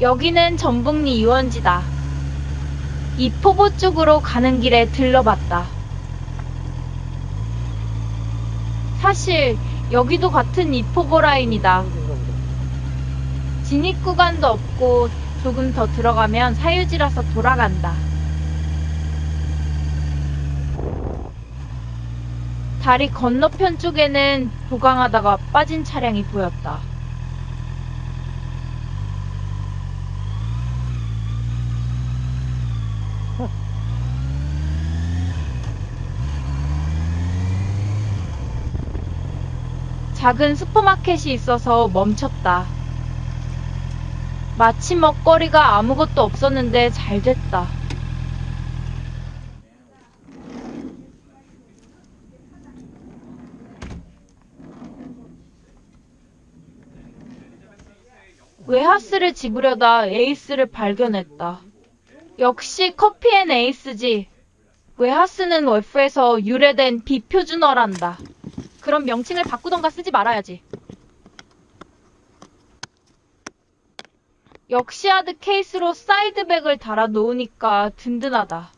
여기는 전북리 유원지다. 이포보 쪽으로 가는 길에 들러봤다. 사실 여기도 같은 이포보 라인이다. 진입 구간도 없고 조금 더 들어가면 사유지라서 돌아간다. 다리 건너편 쪽에는 도강하다가 빠진 차량이 보였다. 작은 슈퍼마켓이 있어서 멈췄다. 마침 먹거리가 아무것도 없었는데 잘 됐다. 웨하스를 집으려다 에이스를 발견했다. 역시 커피앤 에이스지. 웨하스는 월프에서 유래된 비표준어란다. 그럼 명칭을 바꾸던가 쓰지 말아야지. 역시 하드 케이스로 사이드백을 달아 놓으니까 든든하다.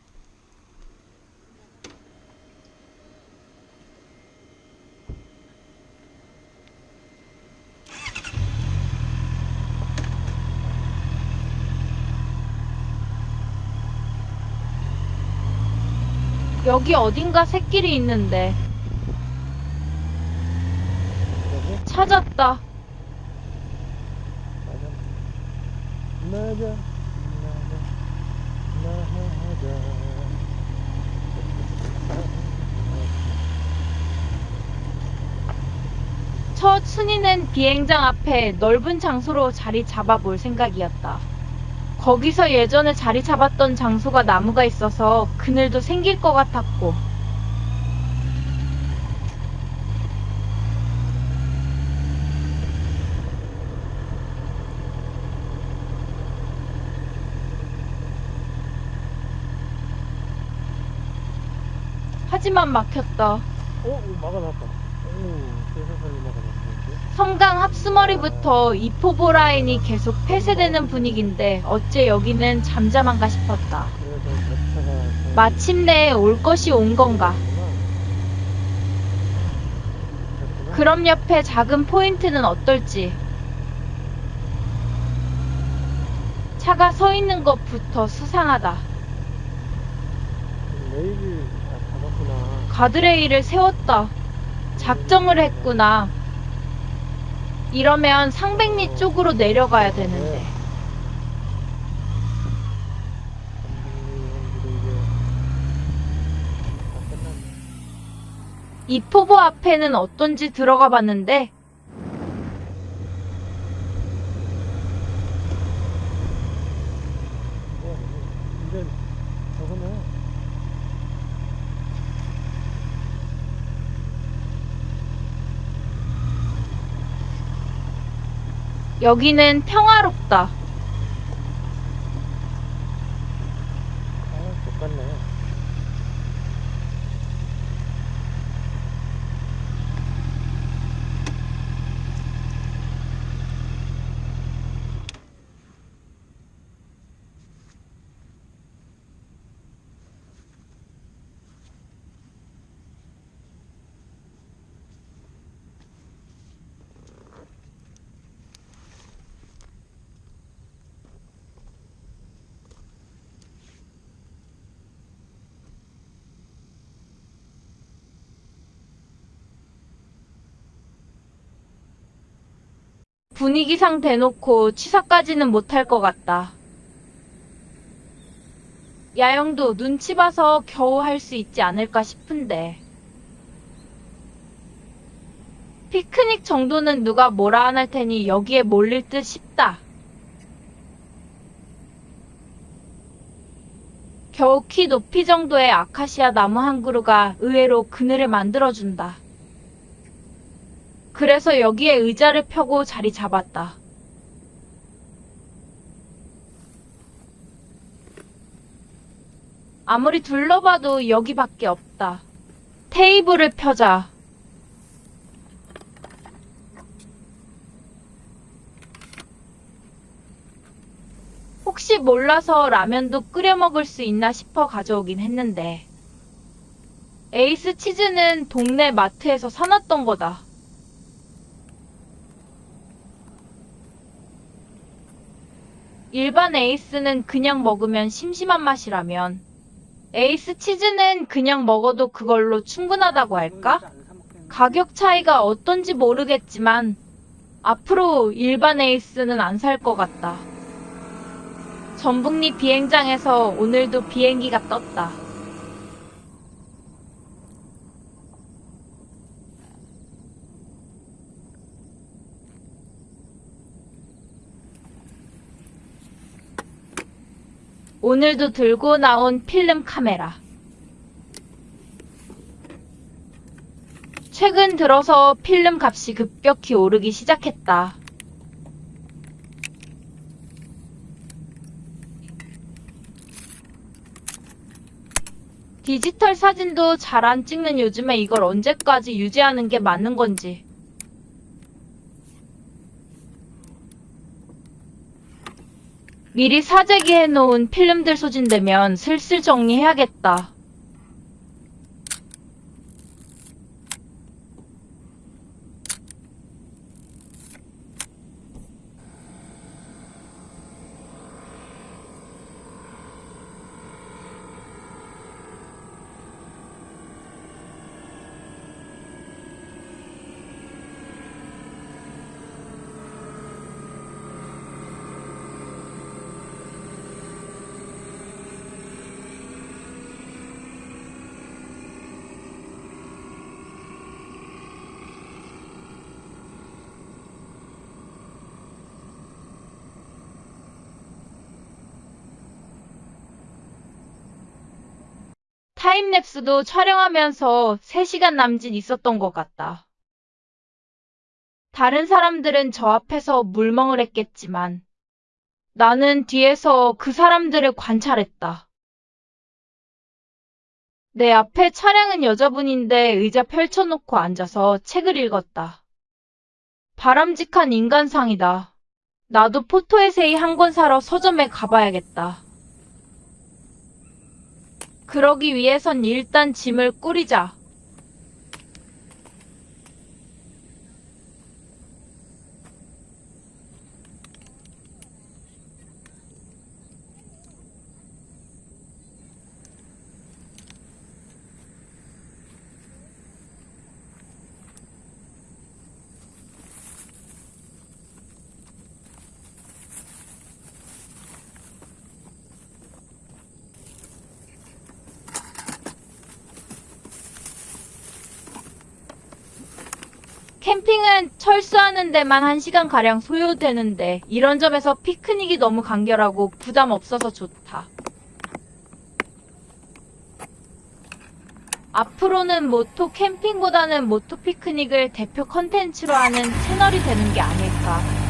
여기 어딘가 새길이 있는데 찾았다. 맞아. 맞아. 맞아. 첫 순위는 비행장 앞에 넓은 장소로 자리 잡아볼 생각이었다. 거기서 예전에 자리 잡았던 장소가 나무가 있어서 그늘도 생길 것 같았고, 하지만 막혔다. 어, 막아놨다. 오, 세상살이 막아놨는데. 성강 합수머리부터 이포보 라인이 계속 폐쇄되는 분위기인데 어째 여기는 잠잠한가 싶었다. 마침내 올 것이 온 건가? 그럼 옆에 작은 포인트는 어떨지? 차가 서 있는 것부터 수상하다. 다 잡았구나. 가드레일을 세웠다. 작정을 했구나. 이러면 상백리 쪽으로 내려가야 되는데. 이 포보 앞에는 어떤지 들어가 봤는데 이제 저거네. 여기는 평화롭다. 아, 똑같네. 분위기상 대놓고 취사까지는 못할 것 같다. 야영도 눈치 봐서 겨우 할 수 있지 않을까 싶은데. 피크닉 정도는 누가 뭐라 안 할 테니 여기에 몰릴 듯 싶다. 겨우 키 높이 정도의 아카시아 나무 한 그루가 의외로 그늘을 만들어준다. 그래서 여기에 의자를 펴고 자리 잡았다. 아무리 둘러봐도 여기밖에 없다. 테이블을 펴자. 혹시 몰라서 라면도 끓여 먹을 수 있나 싶어 가져오긴 했는데. 에이스 치즈는 동네 마트에서 사놨던 거다. 일반 에이스는 그냥 먹으면 심심한 맛이라면, 에이스 치즈는 그냥 먹어도 그걸로 충분하다고 할까? 가격 차이가 어떤지 모르겠지만, 앞으로 일반 에이스는 안 살 것 같다. 전북리 비행장에서 오늘도 비행기가 떴다. 오늘도 들고 나온 필름 카메라. 최근 들어서 필름 값이 급격히 오르기 시작했다. 디지털 사진도 잘 안 찍는 요즘에 이걸 언제까지 유지하는 게 맞는 건지. 미리 사재기 해 놓은 필름들 소진되면 슬슬 정리해야겠다. 타임랩스도 촬영하면서 3시간 남짓 있었던 것 같다. 다른 사람들은 저 앞에서 물멍을 했겠지만 나는 뒤에서 그 사람들을 관찰했다. 내 앞에 차량은 여자분인데 의자 펼쳐놓고 앉아서 책을 읽었다. 바람직한 인간상이다. 나도 포토에세이 한 권 사러 서점에 가봐야겠다. 그러기 위해선 일단 짐을 꾸리자. 캠핑은 철수하는 데만 1시간 가량 소요되는데 이런 점에서 피크닉이 너무 간결하고 부담 없어서 좋다. 앞으로는 모토 캠핑보다는 모토 피크닉을 대표 컨텐츠로 하는 채널이 되는 게 아닐까.